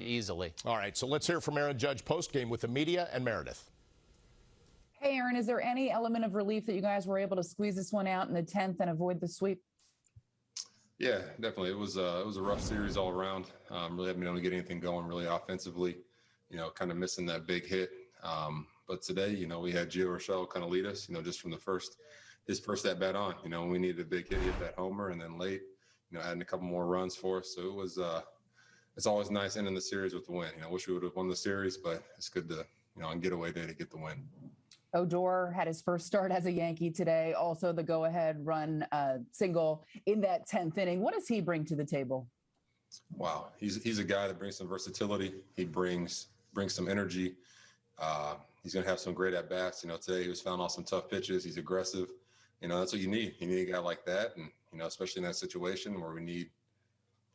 easily. All right, so let's hear from Aaron Judge post game with the media and Meredith. Hey, Aaron, is there any element of relief that you guys were able to squeeze this one out in the 10th and avoid the sweep? Yeah, definitely. It was uh, it was a rough series all around. Um, really haven't been able to get anything going really offensively. You know, kind of missing that big hit. Um, but today, you know, we had Gio Urshela kind of lead us. You know, just from the first his first at bat on. You know, we needed a big hit, hit that homer, and then late, you know, adding a couple more runs for us. So it was. Uh, it's always nice ending the series with the win. You know, I wish we would have won the series, but it's good to you know on getaway day to get the win. Odor had his first start as a Yankee today. Also, the go-ahead run uh, single in that 10th inning. What does he bring to the table? Wow, he's he's a guy that brings some versatility. He brings brings some energy. Uh, he's going to have some great at bats. You know, today he was found off some tough pitches. He's aggressive. You know, that's what you need. You need a guy like that, and you know, especially in that situation where we need,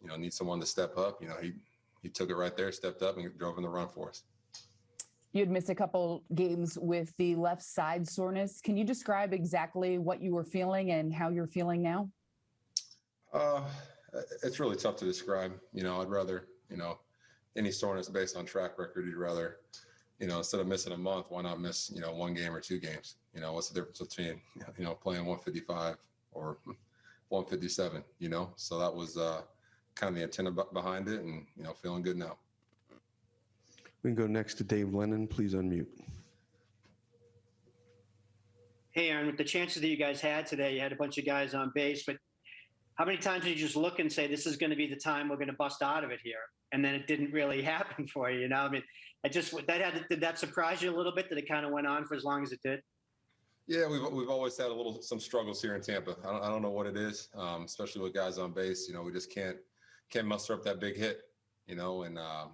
you know, need someone to step up. You know, he he took it right there, stepped up, and drove in the run for us. You had missed a couple games with the left side soreness. Can you describe exactly what you were feeling and how you're feeling now? Uh, it's really tough to describe. You know, I'd rather, you know, any soreness based on track record, you'd rather, you know, instead of missing a month, why not miss, you know, one game or two games? You know, what's the difference between, you know, playing 155 or 157, you know? So that was uh, kind of the antenna behind it and, you know, feeling good now. We can go next to Dave Lennon. Please unmute. Hey, Aaron, with the chances that you guys had today, you had a bunch of guys on base, but how many times did you just look and say, this is going to be the time we're going to bust out of it here? And then it didn't really happen for you, you know? I mean, I just, that had, did that surprise you a little bit that it kind of went on for as long as it did? Yeah, we've, we've always had a little, some struggles here in Tampa. I don't, I don't know what it is, um, especially with guys on base. You know, we just can't, can't muster up that big hit, you know, and, um,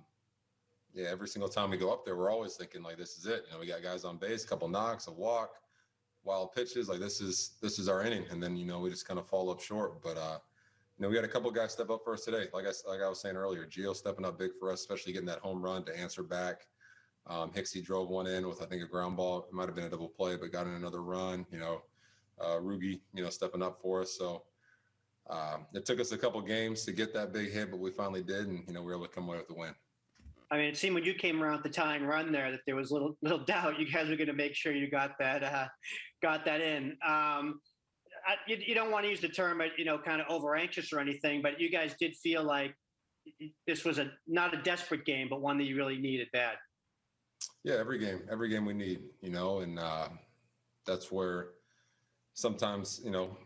yeah, every single time we go up there, we're always thinking like, this is it. You know, we got guys on base, a couple knocks, a walk, wild pitches. Like this is this is our inning, and then you know we just kind of fall up short. But uh, you know, we had a couple guys step up for us today. Like I like I was saying earlier, Gio stepping up big for us, especially getting that home run to answer back. Um, Hicksy drove one in with I think a ground ball. It might have been a double play, but got in another run. You know, uh, Rugi, you know, stepping up for us. So. Um, it took us a couple games to get that big hit, but we finally did, and you know we were able to come away with the win. I mean, it seemed when you came around the tying run there that there was little little doubt you guys were going to make sure you got that uh, got that in. Um, I, you, you, don't want to use the term, you know, kind of over anxious or anything, but you guys did feel like this was a not a desperate game, but one that you really needed bad. Yeah, every game, every game we need, you know, and uh, that's where sometimes you know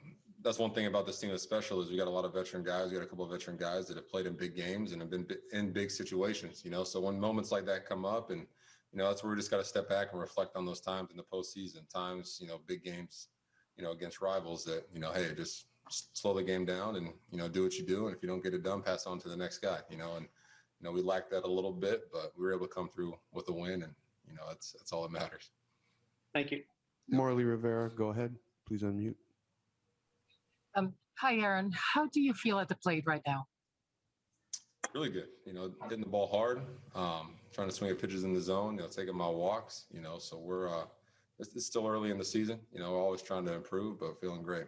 that's one thing about this team that's special is we got a lot of veteran guys. We got a couple of veteran guys that have played in big games and have been in big situations. You know, so when moments like that come up, and you know, that's where we just got to step back and reflect on those times in the postseason. Times, you know, big games, you know, against rivals that you know, hey, just slow the game down and you know, do what you do. And if you don't get it done, pass on to the next guy. You know, and you know, we lacked that a little bit, but we were able to come through with a win, and you know, that's that's all that matters. Thank you. Marly Rivera, go ahead. Please unmute. Um, hi, Aaron. How do you feel at the plate right now? Really good. You know, hitting the ball hard, um, trying to swing at pitches in the zone, you know, taking my walks, you know, so we're, uh, it's, it's still early in the season, you know, always trying to improve, but feeling great.